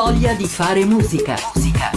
voglia di fare musica. Musica.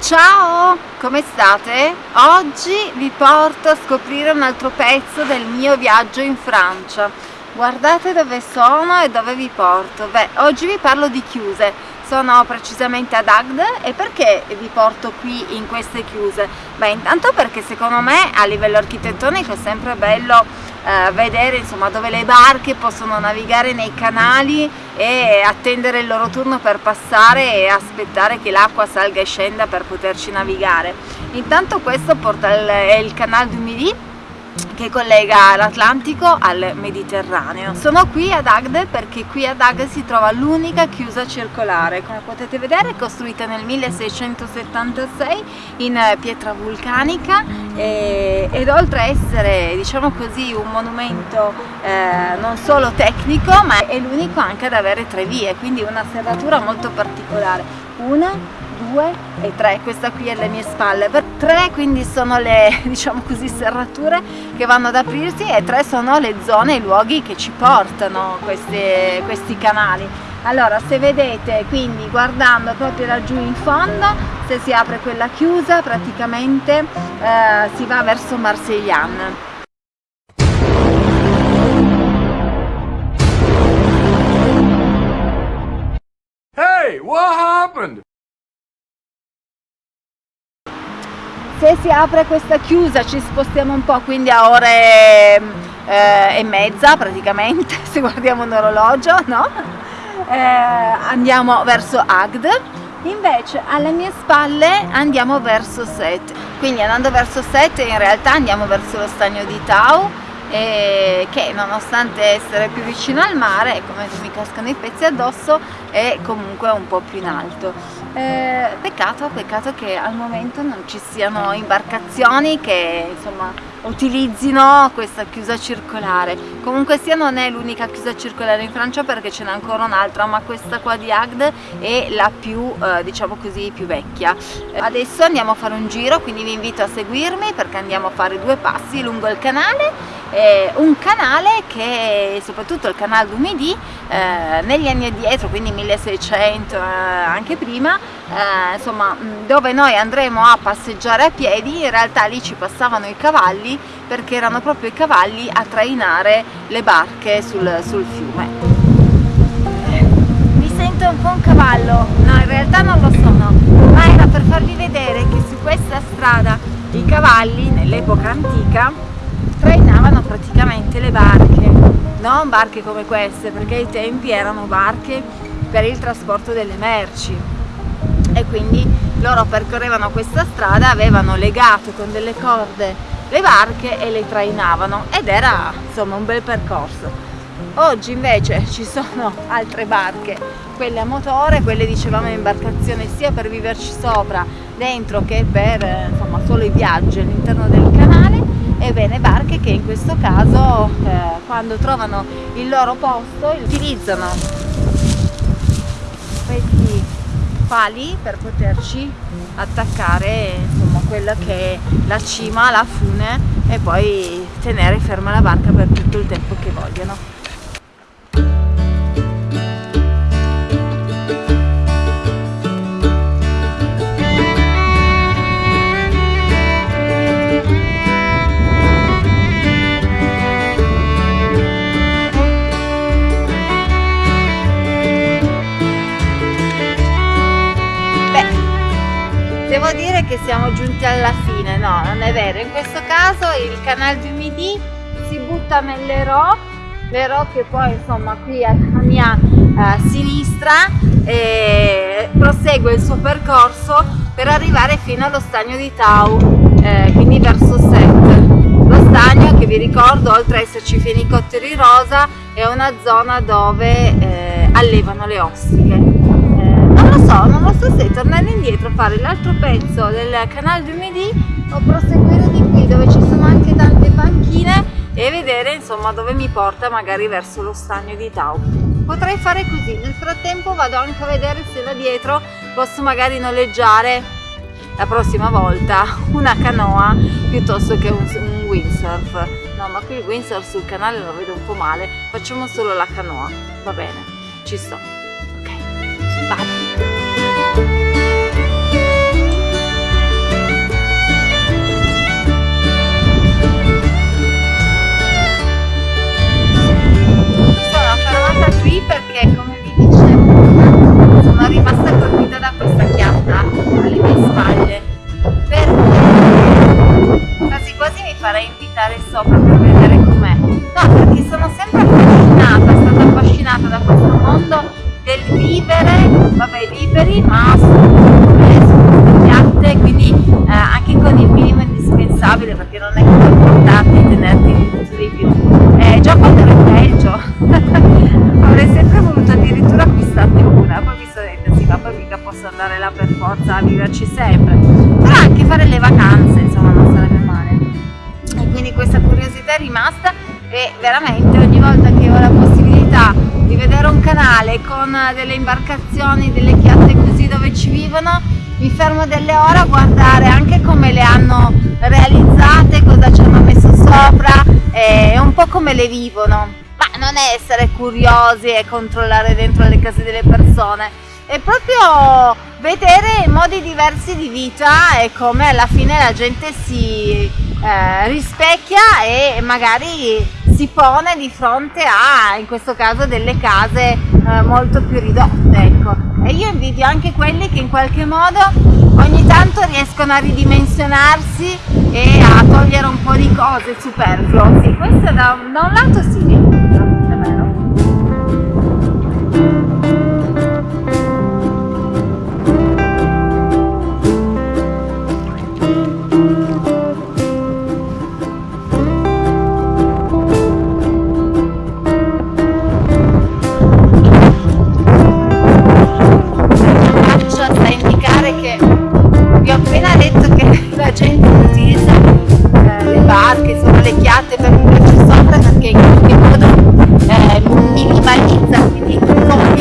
Ciao, come state? Oggi vi porto a scoprire un altro pezzo del mio viaggio in Francia. Guardate dove sono e dove vi porto. Beh, oggi vi parlo di chiuse. Sono precisamente ad Agde e perché vi porto qui in queste chiuse? Beh, intanto perché secondo me a livello architettonico è sempre bello eh, vedere insomma, dove le barche possono navigare nei canali e attendere il loro turno per passare e aspettare che l'acqua salga e scenda per poterci navigare. Intanto questo porta il, è il canale du Midi che collega l'Atlantico al Mediterraneo. Sono qui ad Agde perché qui ad Agde si trova l'unica chiusa circolare, come potete vedere è costruita nel 1676 in pietra vulcanica e, ed oltre a essere diciamo così un monumento eh, non solo tecnico ma è l'unico anche ad avere tre vie, quindi una serratura molto particolare. Una, 2 e 3 questa qui è alle mie spalle. 3 quindi sono le diciamo così serrature che vanno ad aprirsi e 3 sono le zone i luoghi che ci portano questi, questi canali. Allora se vedete quindi guardando proprio laggiù in fondo se si apre quella chiusa praticamente eh, si va verso Marseillan. Hey, what happened? Se si apre questa chiusa ci spostiamo un po' quindi a ore eh, e mezza praticamente se guardiamo un orologio no? eh, andiamo verso Agd invece alle mie spalle andiamo verso Set quindi andando verso Set in realtà andiamo verso lo stagno di Tau eh, che nonostante essere più vicino al mare, come mi cascano i pezzi addosso, è comunque un po' più in alto. Eh, peccato, peccato che al momento non ci siano imbarcazioni che insomma utilizzino questa chiusa circolare. Comunque sia non è l'unica chiusa circolare in Francia perché ce n'è ancora un'altra ma questa qua di Agde è la più eh, diciamo così più vecchia. Adesso andiamo a fare un giro quindi vi invito a seguirmi perché andiamo a fare due passi lungo il canale. Eh, un canale che soprattutto il canale du Midi eh, negli anni addietro quindi 1600 eh, anche prima eh, insomma dove noi andremo a passeggiare a piedi in realtà lì ci passavano i cavalli perché erano proprio i cavalli a trainare le barche sul, sul fiume. Mi sento un po' un cavallo? No in realtà non lo sono ma era per farvi vedere che su questa strada i cavalli nell'epoca antica trainavano praticamente le barche non barche come queste perché ai tempi erano barche per il trasporto delle merci. E quindi loro percorrevano questa strada avevano legato con delle corde le barche e le trainavano ed era insomma un bel percorso. Oggi invece ci sono altre barche quelle a motore quelle dicevamo in imbarcazione sia per viverci sopra dentro che per insomma solo i viaggi all'interno del canale ebbene barche che in questo caso eh, quando trovano il loro posto utilizzano questi pali per poterci attaccare insomma quella che è la cima, la fune e poi tenere ferma la barca per tutto il tempo che vogliono. Devo dire che siamo giunti alla fine no non è vero. In questo caso il canale du Midi si butta nell'Ero l'Ero che poi insomma qui a mia uh, sinistra e prosegue il suo percorso per arrivare fino allo stagno di Tau eh, quindi verso Set lo stagno che vi ricordo oltre ad esserci fenicotteri rosa è una zona dove eh, allevano le ostiche so, non lo so se tornare indietro a fare l'altro pezzo del canale du Midi o proseguire di qui dove ci sono anche tante panchine e vedere insomma dove mi porta magari verso lo stagno di Tau. potrei fare così nel frattempo vado anche a vedere se là dietro posso magari noleggiare la prossima volta una canoa piuttosto che un, un windsurf. No ma qui il windsurf sul canale lo vedo un po' male facciamo solo la canoa. Va bene ci sto. Ok vado vabbè liberi ma su chiatte quindi eh, anche con il minimo indispensabile perché non è che puoi portarti e tenerti tutto di più. Eh, già quando ero in Belgio avrei sempre voluto addirittura acquistarne una poi mi sono detta sì ma mica posso andare là per forza a viverci sempre. Però anche fare le vacanze insomma non sarebbe male. E quindi questa curiosità è rimasta e veramente ogni volta che ho la possibilità di vedere un canale con delle imbarcazioni, delle chiatte così dove ci vivono mi fermo delle ore a guardare anche come le hanno realizzate, cosa ci hanno messo sopra e un po' come le vivono. Ma non è essere curiosi e controllare dentro le case delle persone è proprio vedere modi diversi di vita e come alla fine la gente si eh, rispecchia e magari si pone di fronte a in questo caso delle case eh, molto più ridotte ecco. E io invidio anche quelli che in qualche modo ogni tanto riescono a ridimensionarsi e a togliere un po' di cose superfluo. Sì questo da, da un lato sì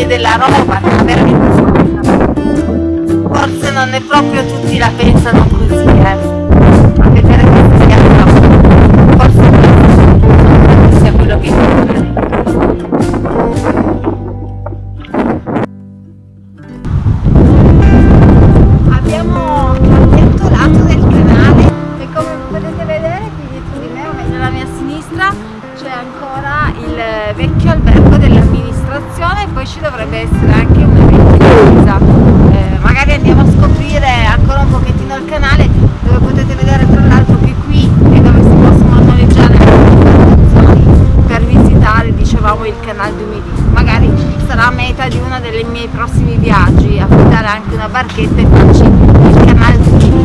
toglie della roba, veramente forse non è proprio tutti la pensano così, eh. Canale du Midi magari sarà meta di uno dei miei prossimi viaggi affittare anche una barchetta e farci il canale du Midi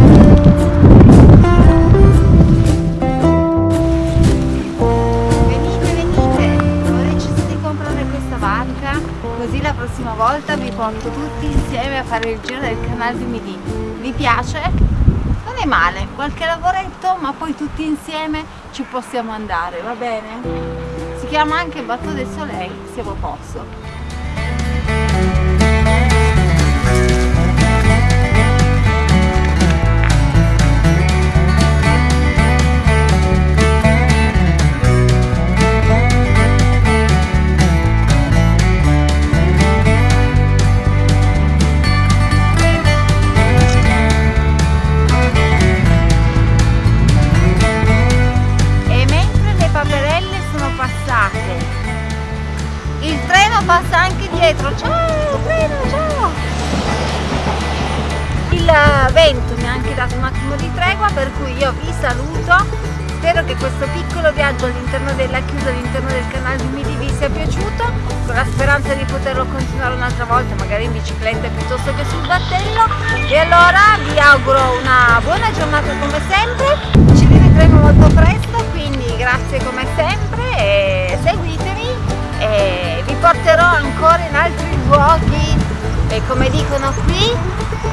venite venite ho deciso di comprare questa barca così la prossima volta vi porto tutti insieme a fare il giro del canale du Midi vi piace? non è male qualche lavoretto ma poi tutti insieme ci possiamo andare va bene? Chiama anche Bateau del Soleil siamo a posto mi ha anche dato un attimo di tregua per cui io vi saluto. Spero che questo piccolo viaggio all'interno della chiusa all'interno del canale di Midi vi sia piaciuto. Con la speranza di poterlo continuare un'altra volta magari in bicicletta piuttosto che sul battello. E allora vi auguro una buona giornata come sempre. Ci rivedremo molto presto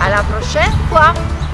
dicono qui alla prochaine fois. ciao bisous